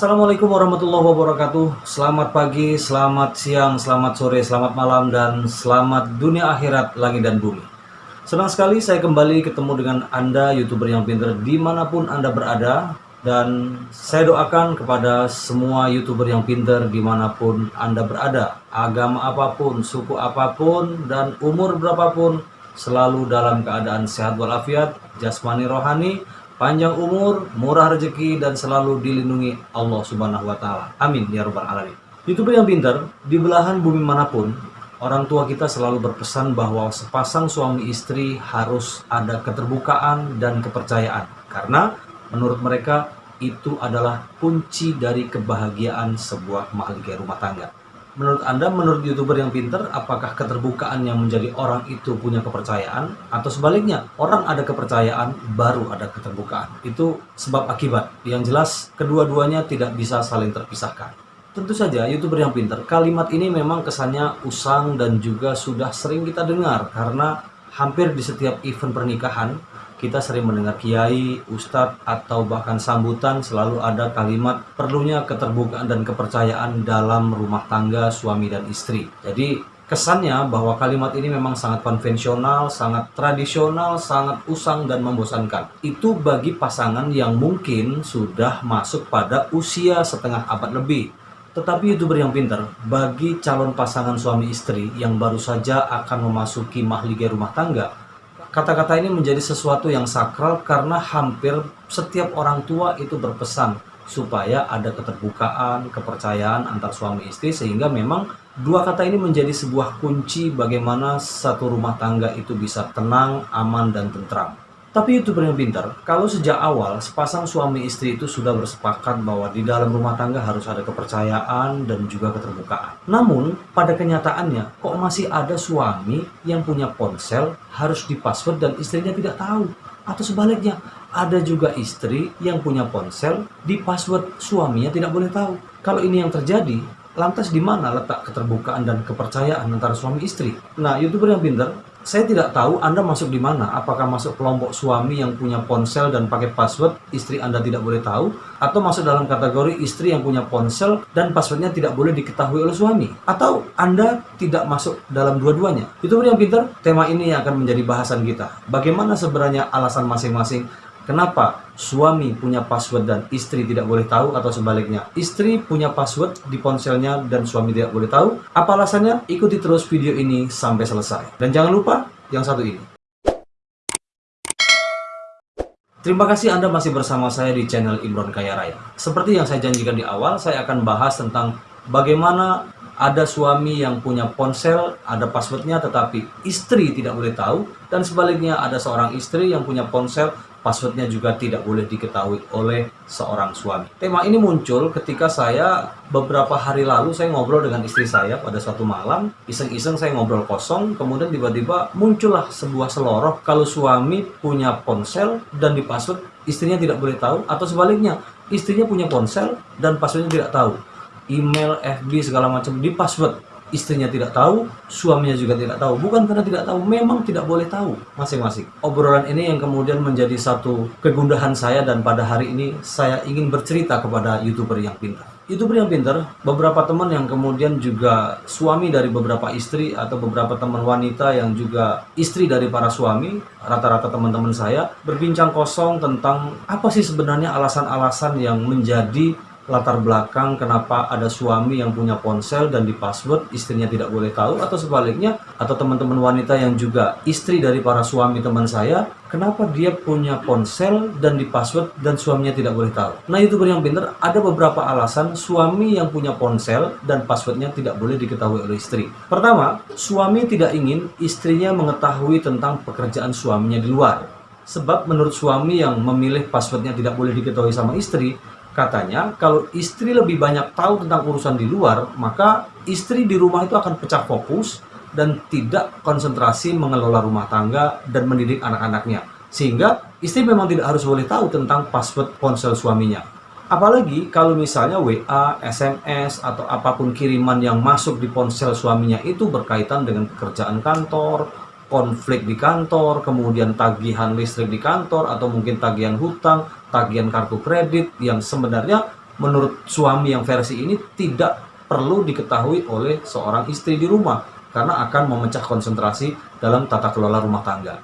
Assalamualaikum warahmatullahi wabarakatuh. Selamat pagi, selamat siang, selamat sore, selamat malam Dan selamat dunia akhirat, langit dan bumi. Senang sekali saya kembali ketemu dengan Anda Youtuber yang pinter di mana pun Anda berada. Dan saya doakan kepada semua Youtuber yang pinter di mana pun Anda berada. Agama apa pun, suku apa pun, dan umur berapapun Selalu dalam keadaan sehat walafiat, jasmani rohani panjang umur, murah rezeki, dan selalu dilindungi Allah Subhanahu wa Ta'ala. Amin ya Rabbal 'Alamin. Youtuber yang pintar, di belahan bumi mana pun, orang tua kita selalu berpesan bahwa sepasang suami istri harus ada keterbukaan dan kepercayaan, karena menurut mereka itu adalah kunci dari kebahagiaan sebuah mahligai rumah tangga menurut Anda, menurut YouTuber yang pinter, apakah keterbukaan yang menjadi orang itu punya kepercayaan? Atau sebaliknya, orang ada kepercayaan, baru ada keterbukaan. Itu sebab akibat. Yang jelas, kedua-duanya tidak bisa saling terpisahkan. Tentu saja, YouTuber yang pinter, kalimat ini memang kesannya usang dan juga sudah sering kita dengar. Karena hampir di setiap event pernikahan, kita sering mendengar kiai, ustadz, atau bahkan sambutan selalu ada kalimat perlunya keterbukaan dan kepercayaan dalam rumah tangga suami dan istri. Jadi kesannya bahwa kalimat ini memang sangat konvensional, sangat tradisional, sangat usang dan membosankan. Itu bagi pasangan yang mungkin sudah masuk pada usia setengah abad lebih. Tetapi youtuber yang pintar, bagi calon pasangan suami istri yang baru saja akan memasuki mahligai rumah tangga, Kata-kata ini menjadi sesuatu yang sakral karena hampir setiap orang tua itu berpesan supaya ada keterbukaan, kepercayaan antar suami istri sehingga memang dua kata ini menjadi sebuah kunci bagaimana satu rumah tangga itu bisa tenang, aman, dan tentram. Tapi youtuber yang pintar, kalau sejak awal sepasang suami istri itu sudah bersepakat bahwa di dalam rumah tangga harus ada kepercayaan dan juga keterbukaan. Namun, pada kenyataannya, kok masih ada suami yang punya ponsel harus dipassword dan istrinya tidak tahu? Atau sebaliknya, ada juga istri yang punya ponsel di password suaminya tidak boleh tahu. Kalau ini yang terjadi, lantas di mana letak keterbukaan dan kepercayaan antara suami istri? Nah, youtuber yang pintar saya tidak tahu Anda masuk di mana, apakah masuk kelompok suami yang punya ponsel dan pakai password, istri Anda tidak boleh tahu, atau masuk dalam kategori istri yang punya ponsel dan passwordnya tidak boleh diketahui oleh suami, atau Anda tidak masuk dalam dua-duanya. Itu yang pintar, tema ini yang akan menjadi bahasan kita. Bagaimana sebenarnya alasan masing-masing Kenapa suami punya password dan istri tidak boleh tahu atau sebaliknya? Istri punya password di ponselnya dan suami tidak boleh tahu. Apa alasannya? Ikuti terus video ini sampai selesai. Dan jangan lupa yang satu ini. Terima kasih Anda masih bersama saya di channel Imron Kaya Raya. Seperti yang saya janjikan di awal, saya akan bahas tentang bagaimana ada suami yang punya ponsel, ada passwordnya, tetapi istri tidak boleh tahu, dan sebaliknya ada seorang istri yang punya ponsel, passwordnya juga tidak boleh diketahui oleh seorang suami. Tema ini muncul ketika saya beberapa hari lalu saya ngobrol dengan istri saya pada suatu malam, iseng-iseng saya ngobrol kosong, kemudian tiba-tiba muncullah sebuah seloroh kalau suami punya ponsel dan di password istrinya tidak boleh tahu, atau sebaliknya istrinya punya ponsel dan passwordnya tidak tahu. Email, FB segala macam di password istrinya tidak tahu, suaminya juga tidak tahu. Bukan karena tidak tahu, memang tidak boleh tahu masing-masing. Obrolan ini yang kemudian menjadi satu kegundahan saya dan pada hari ini saya ingin bercerita kepada YouTuber yang pintar. YouTuber yang pintar, beberapa teman yang kemudian juga suami dari beberapa istri atau beberapa teman wanita yang juga istri dari para suami, rata-rata teman-teman saya berbincang kosong tentang apa sih sebenarnya alasan-alasan yang menjadi latar belakang kenapa ada suami yang punya ponsel dan di password istrinya tidak boleh tahu atau sebaliknya atau teman-teman wanita yang juga istri dari para suami teman saya kenapa dia punya ponsel dan di password dan suaminya tidak boleh tahu? Nah youtuber yang pinter ada beberapa alasan suami yang punya ponsel dan passwordnya tidak boleh diketahui oleh istri. Pertama suami tidak ingin istrinya mengetahui tentang pekerjaan suaminya di luar. Sebab menurut suami yang memilih passwordnya tidak boleh diketahui sama istri Katanya, kalau istri lebih banyak tahu tentang urusan di luar, maka istri di rumah itu akan pecah fokus dan tidak konsentrasi mengelola rumah tangga dan mendidik anak-anaknya. Sehingga istri memang tidak harus boleh tahu tentang password ponsel suaminya. Apalagi kalau misalnya WA, SMS, atau apa pun kiriman yang masuk di ponsel suaminya itu berkaitan dengan pekerjaan kantor, konflik di kantor, kemudian tagihan listrik di kantor, atau mungkin tagihan hutang, tagihan kartu kredit yang sebenarnya menurut suami yang versi ini tidak perlu diketahui oleh seorang istri di rumah karena akan memecah konsentrasi dalam tata kelola rumah tangga.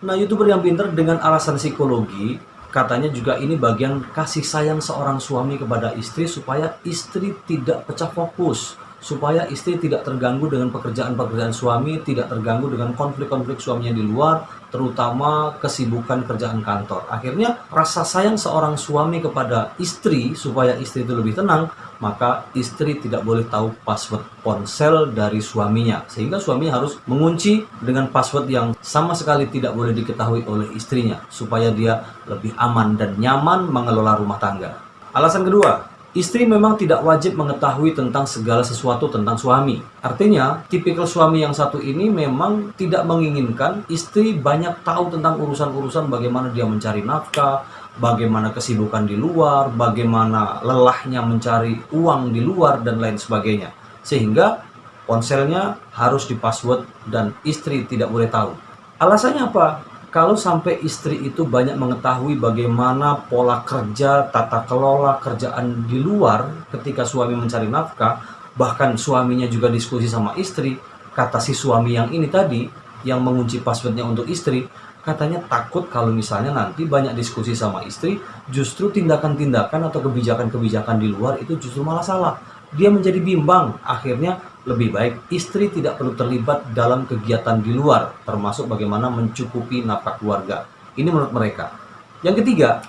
Nah, YouTuber yang pinter dengan alasan psikologi katanya juga ini bagian kasih sayang seorang suami kepada istri supaya istri tidak pecah fokus supaya istri tidak terganggu dengan pekerjaan-pekerjaan suami, tidak terganggu dengan konflik-konflik suaminya di luar, terutama kesibukan kerjaan kantor. Akhirnya rasa sayang seorang suami kepada istri supaya istri itu lebih tenang, maka istri tidak boleh tahu password ponsel dari suaminya. Sehingga suami harus mengunci dengan password yang sama sekali tidak boleh diketahui oleh istrinya supaya dia lebih aman dan nyaman mengelola rumah tangga. Alasan kedua, Istri memang tidak wajib mengetahui tentang segala sesuatu tentang suami. Artinya, tipikal suami yang satu ini memang tidak menginginkan istri banyak tahu tentang urusan-urusan bagaimana dia mencari nafkah, bagaimana kesibukan di luar, bagaimana lelahnya mencari uang di luar, dan lain sebagainya. Sehingga ponselnya harus dipassword dan istri tidak boleh tahu. Alasannya apa? Kalau sampai istri itu banyak mengetahui bagaimana pola kerja, tata kelola kerjaan di luar ketika suami mencari nafkah, bahkan suaminya juga diskusi sama istri, kata si suami yang ini tadi, yang mengunci passwordnya untuk istri, katanya takut kalau misalnya nanti banyak diskusi sama istri, justru tindakan-tindakan atau kebijakan-kebijakan di luar itu justru malah salah. Dia menjadi bimbang, akhirnya lebih baik istri tidak perlu terlibat dalam kegiatan di luar, termasuk bagaimana mencukupi nafkah keluarga. Ini menurut mereka. Yang ketiga,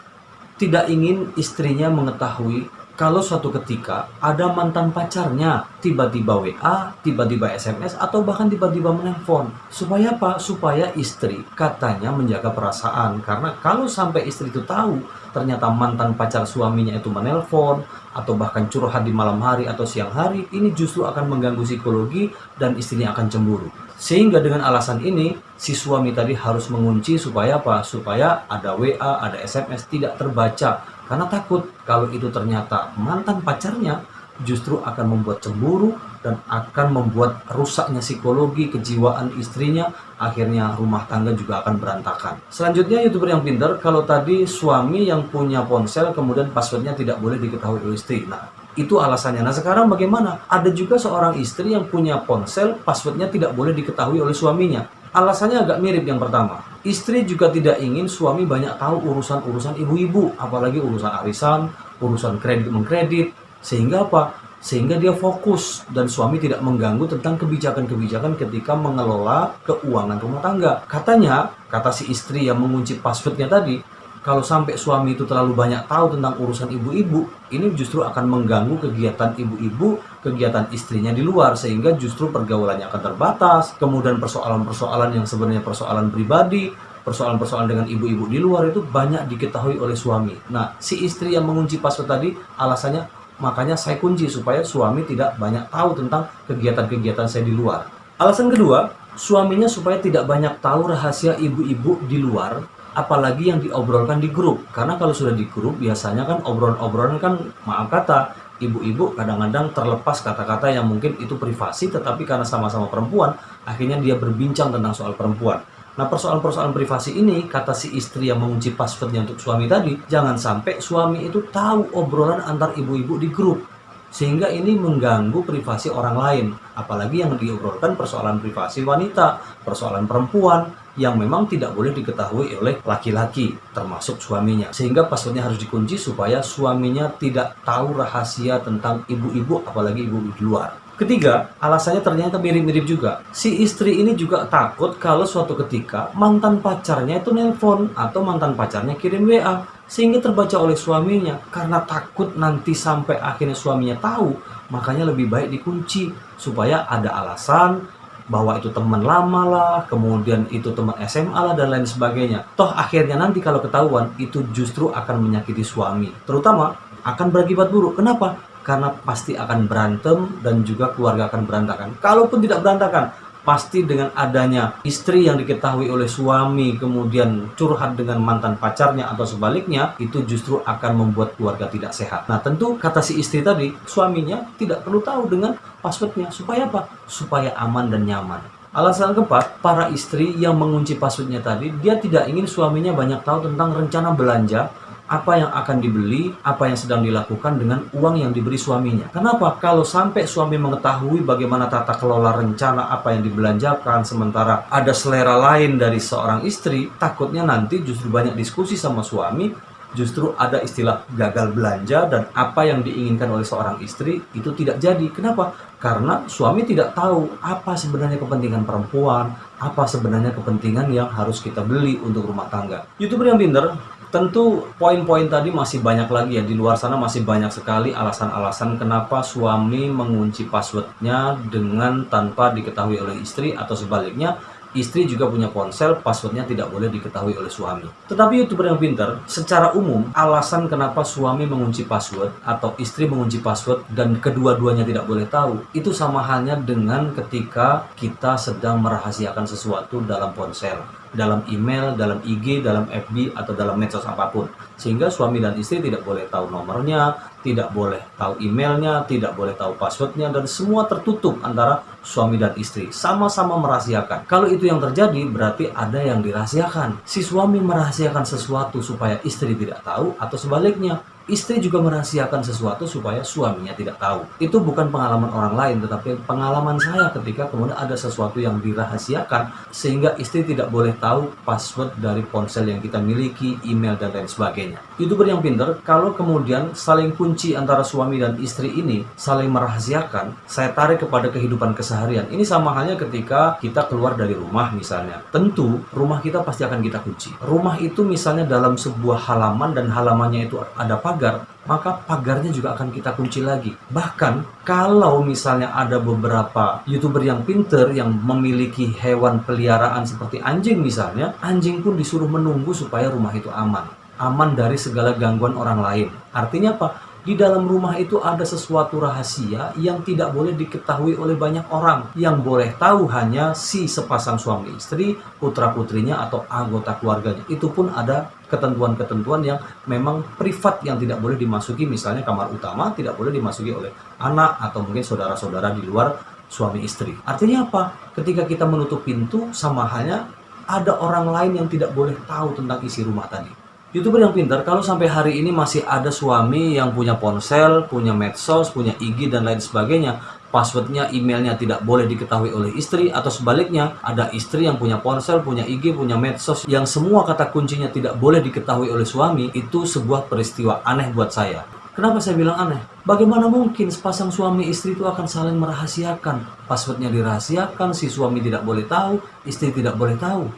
tidak ingin istrinya mengetahui kalau suatu ketika ada mantan pacarnya tiba-tiba WA, tiba-tiba SMS, atau bahkan tiba-tiba menelpon. Supaya apa? Supaya istri katanya menjaga perasaan. Karena kalau sampai istri itu tahu ternyata mantan pacar suaminya itu menelpon, atau bahkan curhat di malam hari atau siang hari, ini justru akan mengganggu psikologi dan istrinya akan cemburu. Sehingga dengan alasan ini, si suami tadi harus mengunci supaya apa? Supaya ada WA, ada SMS tidak terbaca karena takut kalau itu ternyata mantan pacarnya justru akan membuat cemburu dan akan membuat rusaknya psikologi, kejiwaan istrinya, akhirnya rumah tangga juga akan berantakan. Selanjutnya youtuber yang pintar, kalau tadi suami yang punya ponsel kemudian passwordnya tidak boleh diketahui oleh istri. Nah, itu alasannya. Nah sekarang bagaimana? Ada juga seorang istri yang punya ponsel, passwordnya tidak boleh diketahui oleh suaminya. Alasannya agak mirip yang pertama. Istri juga tidak ingin suami banyak tahu urusan-urusan ibu-ibu, apalagi urusan arisan, urusan kredit mengkredit. Sehingga apa? Sehingga dia fokus dan suami tidak mengganggu tentang kebijakan-kebijakan ketika mengelola keuangan rumah tangga. Katanya, kata si istri yang mengunci passwordnya tadi, kalau sampai suami itu terlalu banyak tahu tentang urusan ibu-ibu, ini justru akan mengganggu kegiatan ibu-ibu, kegiatan istrinya di luar, sehingga justru pergaulannya akan terbatas. Kemudian persoalan-persoalan yang sebenarnya persoalan pribadi, persoalan-persoalan dengan ibu-ibu di luar itu banyak diketahui oleh suami. Nah, si istri yang mengunci password tadi, alasannya makanya saya kunci supaya suami tidak banyak tahu tentang kegiatan-kegiatan saya di luar. Alasan kedua, suaminya supaya tidak banyak tahu rahasia ibu-ibu di luar apalagi yang diobrolkan di grup. Karena kalau sudah di grup biasanya kan obrolan-obrolan kan maaf kata ibu-ibu kadang-kadang terlepas kata-kata yang mungkin itu privasi tetapi karena sama-sama perempuan akhirnya dia berbincang tentang soal perempuan. Nah persoalan-persoalan privasi ini kata si istri yang mengunci passwordnya untuk suami tadi jangan sampai suami itu tahu obrolan antar ibu-ibu di grup sehingga ini mengganggu privasi orang lain. Apalagi yang diobrolkan persoalan privasi wanita persoalan perempuan yang memang tidak boleh diketahui oleh laki-laki termasuk suaminya. Sehingga passwordnya harus dikunci supaya suaminya tidak tahu rahasia tentang ibu-ibu apalagi ibu di luar. Ketiga, alasannya ternyata mirip-mirip juga. Si istri ini juga takut kalau suatu ketika mantan pacarnya itu nelpon atau mantan pacarnya kirim WA sehingga terbaca oleh suaminya karena takut nanti sampai akhirnya suaminya tahu makanya lebih baik dikunci supaya ada alasan bahwa itu teman lama lah, kemudian itu teman SMA lah dan lain sebagainya. Toh akhirnya nanti kalau ketahuan itu justru akan menyakiti suami, terutama akan berakibat buruk. Kenapa? Karena pasti akan berantem dan juga keluarga akan berantakan. Kalaupun tidak berantakan, pasti dengan adanya istri yang diketahui oleh suami kemudian curhat dengan mantan pacarnya atau sebaliknya itu justru akan membuat keluarga tidak sehat. Nah tentu kata si istri tadi suaminya tidak perlu tahu dengan passwordnya supaya apa? Supaya aman dan nyaman. Alasan keempat, para istri yang mengunci passwordnya tadi, dia tidak ingin suaminya banyak tahu tentang rencana belanja apa yang akan dibeli, apa yang sedang dilakukan dengan uang yang diberi suaminya. Kenapa? Kalau sampai suami mengetahui bagaimana tata kelola rencana apa yang dibelanjakan, sementara ada selera lain dari seorang istri, takutnya nanti justru banyak diskusi sama suami, justru ada istilah gagal belanja dan apa yang diinginkan oleh seorang istri itu tidak jadi. Kenapa? Karena suami tidak tahu apa sebenarnya kepentingan perempuan, apa sebenarnya kepentingan yang harus kita beli untuk rumah tangga. YouTuber yang pinter Tentu poin-poin tadi masih banyak lagi ya. Di luar sana masih banyak sekali alasan-alasan kenapa suami mengunci passwordnya dengan tanpa diketahui oleh istri atau sebaliknya istri juga punya ponsel, passwordnya tidak boleh diketahui oleh suami. Tetapi youtuber yang pintar, secara umum alasan kenapa suami mengunci password atau istri mengunci password dan kedua-duanya tidak boleh tahu, itu sama halnya dengan ketika kita sedang merahasiakan sesuatu dalam ponsel dalam email, dalam IG, dalam FB, atau dalam medsos apa pun. Sehingga suami dan istri tidak boleh tahu nomornya, tidak boleh tahu emailnya, tidak boleh tahu passwordnya, dan semua tertutup antara suami dan istri. Sama-sama merahasiakan. Kalau itu yang terjadi, berarti ada yang dirahasiakan. Si suami merahasiakan sesuatu supaya istri tidak tahu, atau sebaliknya, istri juga merahasiakan sesuatu supaya suaminya tidak tahu. Itu bukan pengalaman orang lain, tetapi pengalaman saya ketika kemudian ada sesuatu yang dirahasiakan sehingga istri tidak boleh tahu password dari ponsel yang kita miliki, email dan lain sebagainya. Youtuber yang pinter, kalau kemudian saling kunci antara suami dan istri ini saling merahasiakan, saya tarik kepada kehidupan keseharian. Ini sama halnya ketika kita keluar dari rumah misalnya. Tentu rumah kita pasti akan kita kunci. Rumah itu misalnya dalam sebuah halaman dan halamannya itu ada pagar pagar, maka pagarnya juga akan kita kunci lagi. Bahkan kalau misalnya ada beberapa youtuber yang pinter yang memiliki hewan peliharaan seperti anjing misalnya, anjing pun disuruh menunggu supaya rumah itu aman. Aman dari segala gangguan orang lain. Artinya apa? di dalam rumah itu ada sesuatu rahasia yang tidak boleh diketahui oleh banyak orang. Yang boleh tahu hanya si sepasang suami istri, putra-putrinya, atau anggota keluarganya. Itu pun ada ketentuan-ketentuan yang memang privat yang tidak boleh dimasuki. Misalnya kamar utama tidak boleh dimasuki oleh anak atau mungkin saudara-saudara di luar suami istri. Artinya apa? Ketika kita menutup pintu sama halnya ada orang lain yang tidak boleh tahu tentang isi rumah tadi. Youtuber yang pintar, kalau sampai hari ini masih ada suami yang punya ponsel, punya medsos, punya IG, dan lain sebagainya, passwordnya, emailnya tidak boleh diketahui oleh istri, atau sebaliknya, ada istri yang punya ponsel, punya IG, punya medsos, yang semua kata kuncinya tidak boleh diketahui oleh suami, itu sebuah peristiwa aneh buat saya. Kenapa saya bilang aneh? Bagaimana mungkin sepasang suami istri itu akan saling merahasiakan? Passwordnya dirahasiakan, si suami tidak boleh tahu, istri tidak boleh tahu.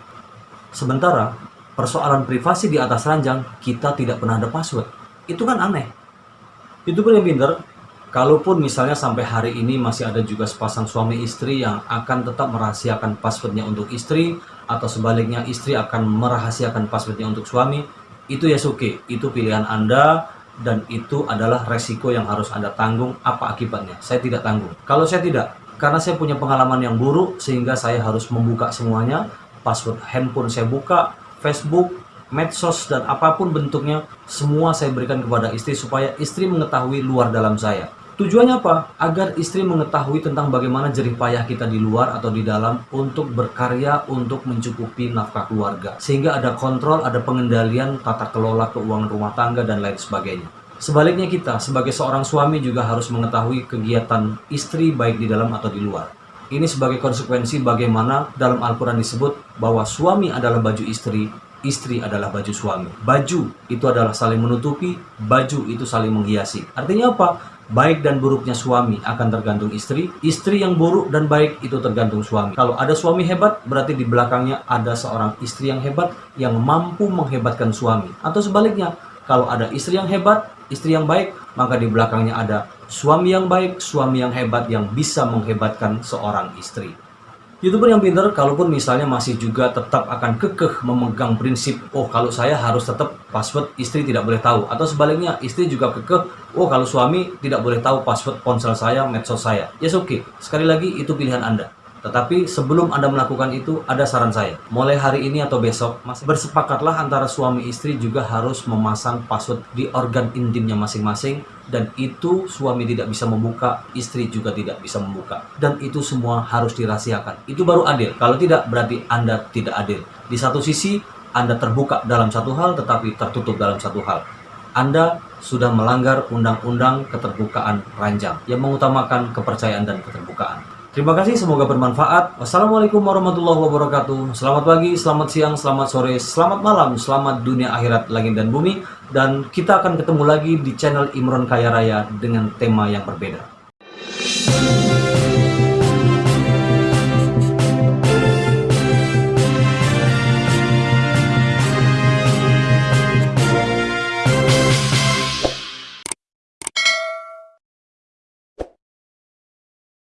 Sementara persoalan privasi di atas ranjang, kita tidak pernah ada password. Itu kan aneh. Pun yang pinter, kalaupun misalnya sampai hari ini masih ada juga sepasang suami istri yang akan tetap merahasiakan passwordnya untuk istri, atau sebaliknya istri akan merahasiakan passwordnya untuk suami, itu ya oke, itu pilihan Anda, dan itu adalah resiko yang harus Anda tanggung apa akibatnya. Saya tidak tanggung. Kalau saya tidak, karena saya punya pengalaman yang buruk sehingga saya harus membuka semuanya, password handphone saya buka, Facebook, medsos, dan apa pun bentuknya, semua saya berikan kepada istri supaya istri mengetahui luar dalam saya. Tujuannya apa? Agar istri mengetahui tentang bagaimana jerih payah kita di luar atau di dalam untuk berkarya untuk mencukupi nafkah keluarga. Sehingga ada kontrol, ada pengendalian tata kelola keuangan rumah tangga dan lain sebagainya. Sebaliknya kita sebagai seorang suami juga harus mengetahui kegiatan istri baik di dalam atau di luar. Ini sebagai konsekuensi bagaimana dalam Al-Quran disebut bahwa suami adalah baju istri, istri adalah baju suami. Baju itu adalah saling menutupi, baju itu saling menghiasi. Artinya apa? Baik dan buruknya suami akan tergantung istri, istri yang buruk dan baik itu tergantung suami. Kalau ada suami hebat, berarti di belakangnya ada seorang istri yang hebat yang mampu menghebatkan suami. Atau sebaliknya, kalau ada istri yang hebat, istri yang baik, maka di belakangnya ada suami yang baik, suami yang hebat yang bisa menghebatkan seorang istri. Youtuber yang pintar, kalaupun misalnya masih juga tetap akan kekeh memegang prinsip, oh kalau saya harus tetap password istri tidak boleh tahu. Atau sebaliknya, istri juga kekeh, oh kalau suami tidak boleh tahu password ponsel saya, medsos saya. Yes oke, okay. sekali lagi itu pilihan Anda. Tetapi sebelum Anda melakukan itu, ada saran saya. Mulai hari ini atau besok, bersepakatlah antara suami istri juga harus memasang password di organ intimnya masing-masing dan itu suami tidak bisa membuka, istri juga tidak bisa membuka. Dan itu semua harus dirahasiakan. Itu baru adil. Kalau tidak, berarti Anda tidak adil. Di satu sisi, Anda terbuka dalam satu hal, tetapi tertutup dalam satu hal. Anda sudah melanggar undang-undang keterbukaan ranjang yang mengutamakan kepercayaan dan keterbukaan. Terima kasih, semoga bermanfaat. Wassalamualaikum warahmatullahi wabarakatuh. Selamat pagi, selamat siang, selamat sore, selamat malam, selamat dunia akhirat, langit dan bumi. Dan kita akan ketemu lagi di channel Imron Kaya Raya dengan tema yang berbeda.